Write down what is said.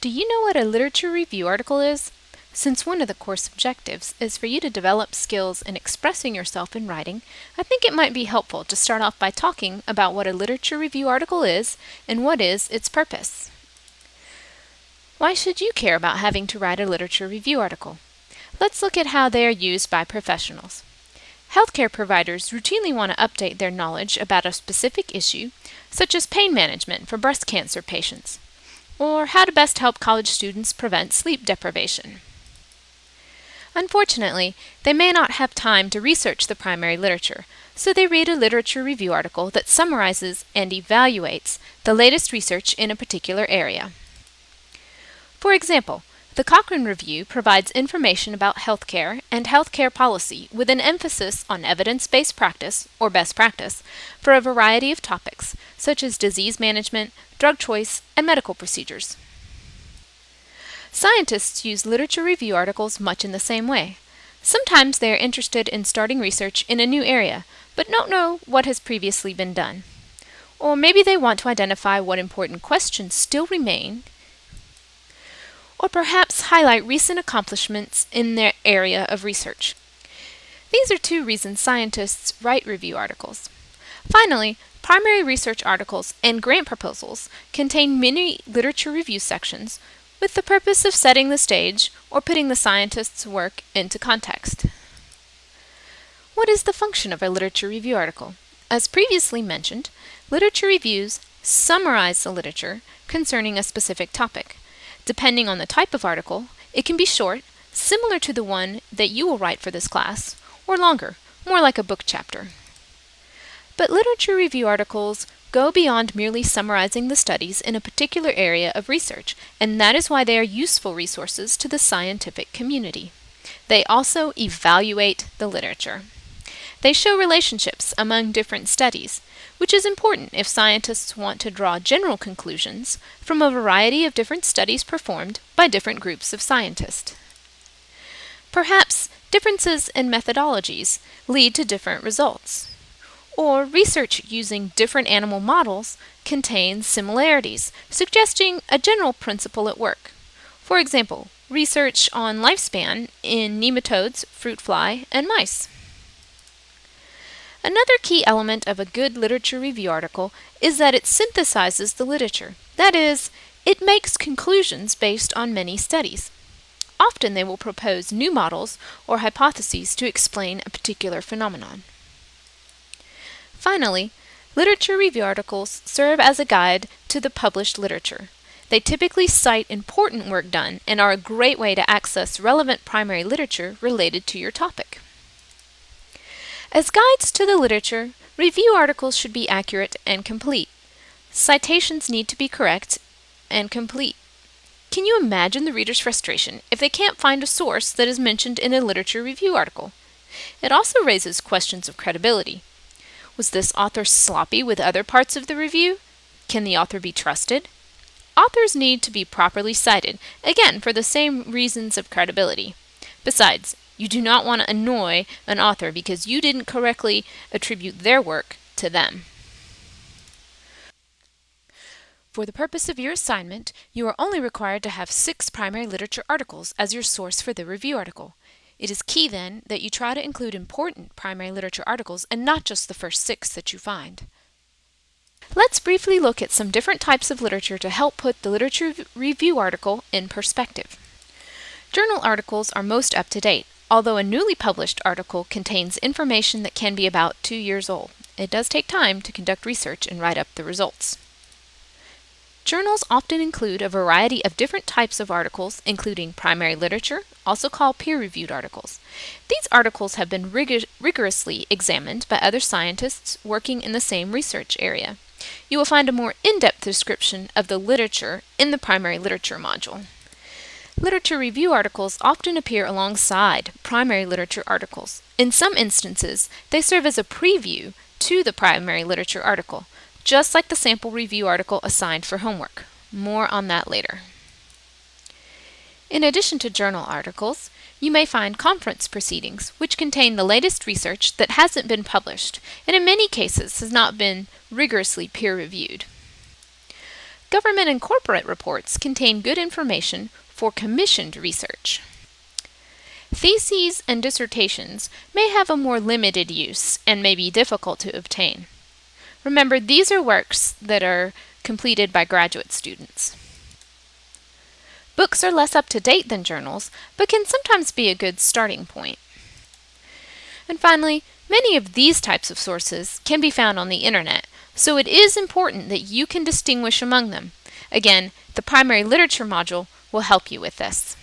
Do you know what a literature review article is? Since one of the course objectives is for you to develop skills in expressing yourself in writing, I think it might be helpful to start off by talking about what a literature review article is and what is its purpose. Why should you care about having to write a literature review article? Let's look at how they are used by professionals. Healthcare providers routinely want to update their knowledge about a specific issue, such as pain management for breast cancer patients or how to best help college students prevent sleep deprivation. Unfortunately, they may not have time to research the primary literature, so they read a literature review article that summarizes and evaluates the latest research in a particular area. For example, the Cochrane Review provides information about healthcare and healthcare policy with an emphasis on evidence-based practice, or best practice, for a variety of topics, such as disease management, drug choice, and medical procedures. Scientists use literature review articles much in the same way. Sometimes they are interested in starting research in a new area, but don't know what has previously been done. Or maybe they want to identify what important questions still remain, or perhaps highlight recent accomplishments in their area of research. These are two reasons scientists write review articles. Finally, Primary research articles and grant proposals contain many literature review sections with the purpose of setting the stage or putting the scientist's work into context. What is the function of a literature review article? As previously mentioned, literature reviews summarize the literature concerning a specific topic. Depending on the type of article, it can be short, similar to the one that you will write for this class, or longer, more like a book chapter. But literature review articles go beyond merely summarizing the studies in a particular area of research, and that is why they are useful resources to the scientific community. They also evaluate the literature. They show relationships among different studies, which is important if scientists want to draw general conclusions from a variety of different studies performed by different groups of scientists. Perhaps differences in methodologies lead to different results or research using different animal models contains similarities, suggesting a general principle at work. For example, research on lifespan in nematodes, fruit fly, and mice. Another key element of a good literature review article is that it synthesizes the literature. That is, it makes conclusions based on many studies. Often they will propose new models or hypotheses to explain a particular phenomenon. Finally, literature review articles serve as a guide to the published literature. They typically cite important work done and are a great way to access relevant primary literature related to your topic. As guides to the literature, review articles should be accurate and complete. Citations need to be correct and complete. Can you imagine the reader's frustration if they can't find a source that is mentioned in a literature review article? It also raises questions of credibility. Was this author sloppy with other parts of the review? Can the author be trusted? Authors need to be properly cited, again for the same reasons of credibility. Besides, you do not want to annoy an author because you didn't correctly attribute their work to them. For the purpose of your assignment, you are only required to have six primary literature articles as your source for the review article. It is key, then, that you try to include important primary literature articles and not just the first six that you find. Let's briefly look at some different types of literature to help put the literature review article in perspective. Journal articles are most up to date, although a newly published article contains information that can be about two years old. It does take time to conduct research and write up the results. Journals often include a variety of different types of articles, including primary literature, also called peer-reviewed articles. These articles have been rig rigorously examined by other scientists working in the same research area. You will find a more in-depth description of the literature in the primary literature module. Literature review articles often appear alongside primary literature articles. In some instances, they serve as a preview to the primary literature article, just like the sample review article assigned for homework. More on that later. In addition to journal articles, you may find conference proceedings, which contain the latest research that hasn't been published, and in many cases has not been rigorously peer-reviewed. government and corporate reports contain good information for commissioned research. Theses and dissertations may have a more limited use and may be difficult to obtain. Remember, these are works that are completed by graduate students. Books are less up to date than journals, but can sometimes be a good starting point. And finally, many of these types of sources can be found on the internet, so it is important that you can distinguish among them. Again, the primary literature module will help you with this.